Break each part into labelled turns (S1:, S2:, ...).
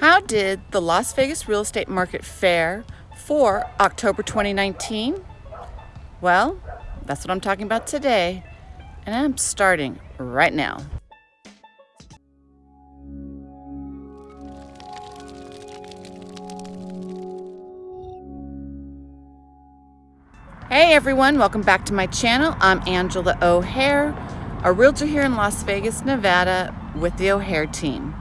S1: How did the Las Vegas real estate market fare for October 2019? Well, that's what I'm talking about today, and I'm starting right now. Hey everyone, welcome back to my channel. I'm Angela O'Hare, a realtor here in Las Vegas, Nevada with the O'Hare team.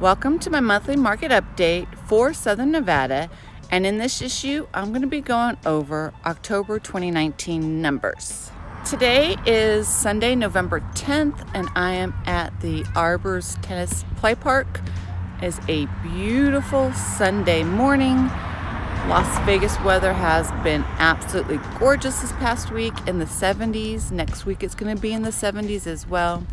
S1: Welcome to my monthly market update for Southern Nevada. And in this issue, I'm going to be going over October 2019 numbers. Today is Sunday, November 10th, and I am at the Arbors Tennis Play Park. It is a beautiful Sunday morning. Las Vegas weather has been absolutely gorgeous this past week in the 70s. Next week it's going to be in the 70s as well.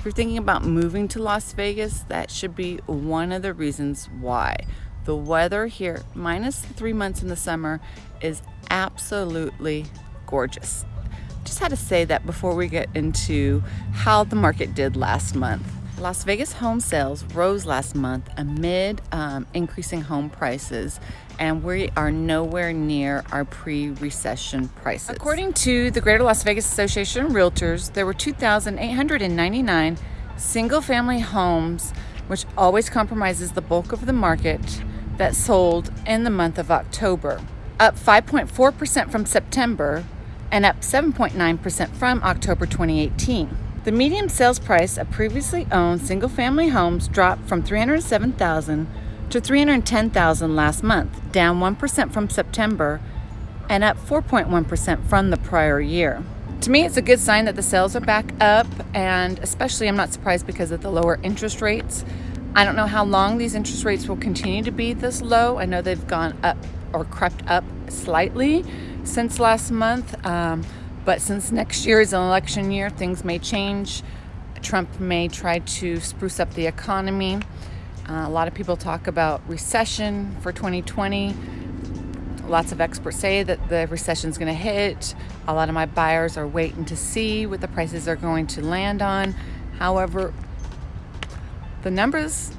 S1: If you're thinking about moving to Las Vegas, that should be one of the reasons why. The weather here, minus three months in the summer, is absolutely gorgeous. Just had to say that before we get into how the market did last month. Las Vegas home sales rose last month amid um, increasing home prices, and we are nowhere near our pre recession prices. According to the Greater Las Vegas Association of Realtors, there were 2,899 single family homes, which always compromises the bulk of the market, that sold in the month of October, up 5.4% from September and up 7.9% from October 2018. The median sales price of previously owned single-family homes dropped from 307,000 to 310,000 last month, down 1% from September and up 4.1% from the prior year. To me, it's a good sign that the sales are back up, and especially I'm not surprised because of the lower interest rates. I don't know how long these interest rates will continue to be this low. I know they've gone up or crept up slightly since last month. Um, but since next year is an election year, things may change. Trump may try to spruce up the economy. Uh, a lot of people talk about recession for 2020. Lots of experts say that the recession is going to hit. A lot of my buyers are waiting to see what the prices are going to land on. However, the numbers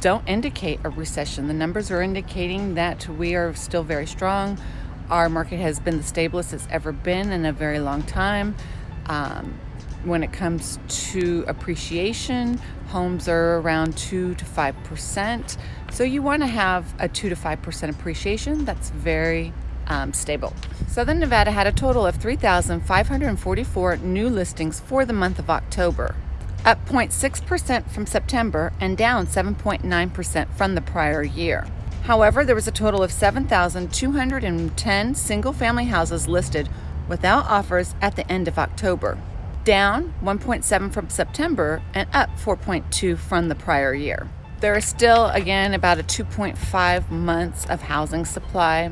S1: don't indicate a recession. The numbers are indicating that we are still very strong. Our market has been the stablest it's ever been in a very long time. Um, when it comes to appreciation, homes are around 2 to 5%. So you want to have a 2 to 5% appreciation that's very um, stable. Southern Nevada had a total of 3,544 new listings for the month of October, up 0.6% from September and down 7.9% from the prior year. However, there was a total of 7,210 single family houses listed without offers at the end of October, down 1.7 from September and up 4.2 from the prior year. There is still, again, about a 2.5 months of housing supply,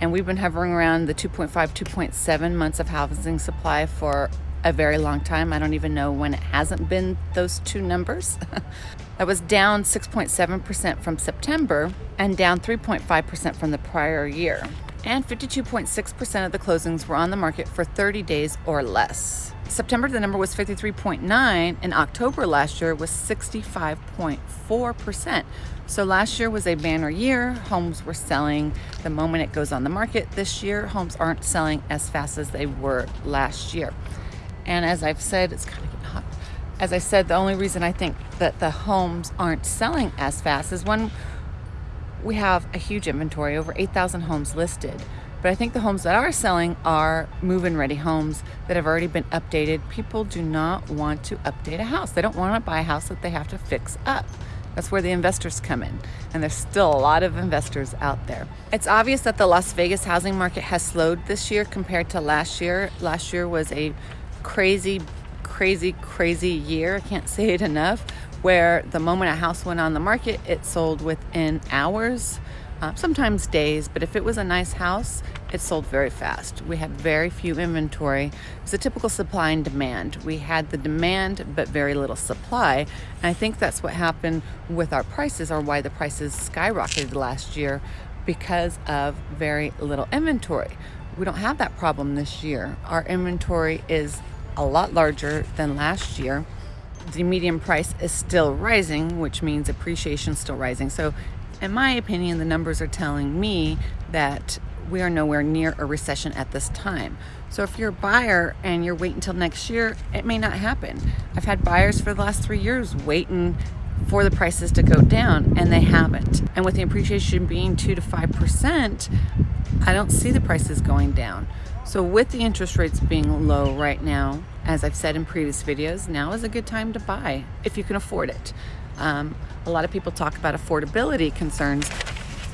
S1: and we've been hovering around the 2.5, 2.7 months of housing supply for a very long time. I don't even know when it hasn't been those two numbers. that was down 6.7% from September and down 3.5% from the prior year. And 52.6% of the closings were on the market for 30 days or less. September, the number was 53.9, and October last year was 65.4%. So last year was a banner year. Homes were selling the moment it goes on the market. This year, homes aren't selling as fast as they were last year. And as I've said, it's kind of getting hot. As I said, the only reason I think that the homes aren't selling as fast is when we have a huge inventory, over 8,000 homes listed. But I think the homes that are selling are move-in ready homes that have already been updated. People do not want to update a house. They don't want to buy a house that they have to fix up. That's where the investors come in. And there's still a lot of investors out there. It's obvious that the Las Vegas housing market has slowed this year compared to last year. Last year was a crazy, crazy, crazy year. I can't say it enough. Where the moment a house went on the market, it sold within hours, uh, sometimes days. But if it was a nice house, it sold very fast. We had very few inventory. It was a typical supply and demand. We had the demand, but very little supply. And I think that's what happened with our prices, or why the prices skyrocketed last year because of very little inventory. We don't have that problem this year. Our inventory is a lot larger than last year. the median price is still rising, which means appreciation is still rising. So in my opinion, the numbers are telling me that we are nowhere near a recession at this time. So if you're a buyer and you're waiting until next year, it may not happen. I've had buyers for the last three years waiting for the prices to go down and they haven't. And with the appreciation being two to 5%, I don't see the prices going down. So with the interest rates being low right now, as I've said in previous videos, now is a good time to buy if you can afford it. Um, a lot of people talk about affordability concerns,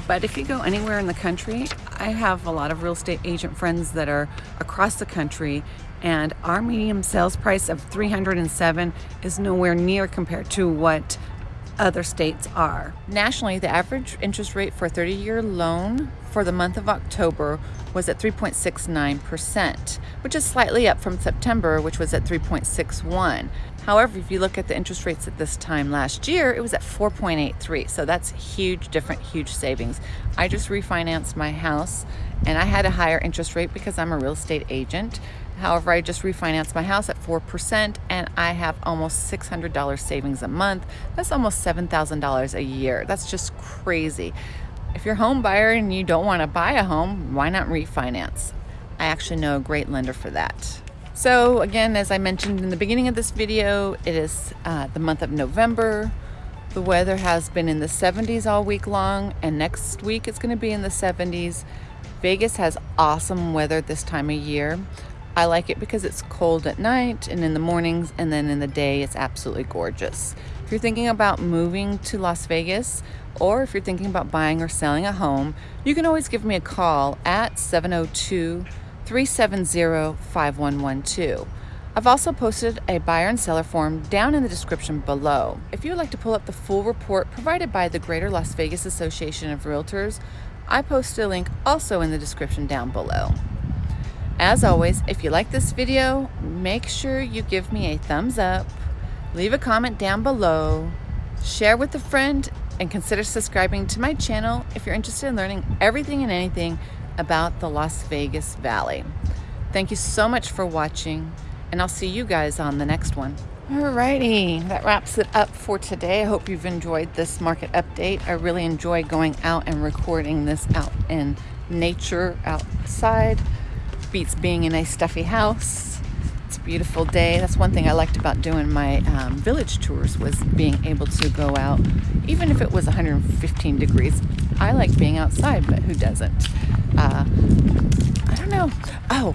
S1: but if you go anywhere in the country, I have a lot of real estate agent friends that are across the country and our medium sales price of 307 is nowhere near compared to what other states are. Nationally, the average interest rate for a 30-year loan for the month of October was at 3.69%, which is slightly up from September, which was at 3.61. However, if you look at the interest rates at this time last year, it was at 4.83. So that's huge, different, huge savings. I just refinanced my house and I had a higher interest rate because I'm a real estate agent. However, I just refinanced my house at 4% and I have almost $600 savings a month. That's almost $7,000 a year. That's just crazy. If you're a home buyer and you don't want to buy a home, why not refinance? I actually know a great lender for that. So again, as I mentioned in the beginning of this video, it is uh, the month of November. The weather has been in the 70s all week long and next week it's going to be in the 70s. Vegas has awesome weather this time of year. I like it because it's cold at night and in the mornings and then in the day it's absolutely gorgeous. If you're thinking about moving to Las Vegas or if you're thinking about buying or selling a home, you can always give me a call at 702 370 5112. I've also posted a buyer and seller form down in the description below. If you would like to pull up the full report provided by the Greater Las Vegas Association of Realtors, I posted a link also in the description down below. As always, if you like this video, make sure you give me a thumbs up, leave a comment down below, share with a friend, and consider subscribing to my channel if you're interested in learning everything and anything about the Las Vegas Valley. Thank you so much for watching, and I'll see you guys on the next one. Alrighty, that wraps it up for today. I hope you've enjoyed this market update. I really enjoy going out and recording this out in nature outside beats being in a stuffy house. It's a beautiful day. That's one thing I liked about doing my um, village tours was being able to go out, even if it was 115 degrees. I like being outside, but who doesn't? Uh, I don't know. Oh,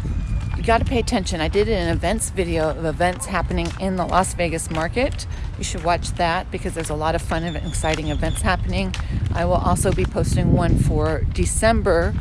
S1: you got to pay attention. I did an events video of events happening in the Las Vegas market. You should watch that because there's a lot of fun and exciting events happening. I will also be posting one for December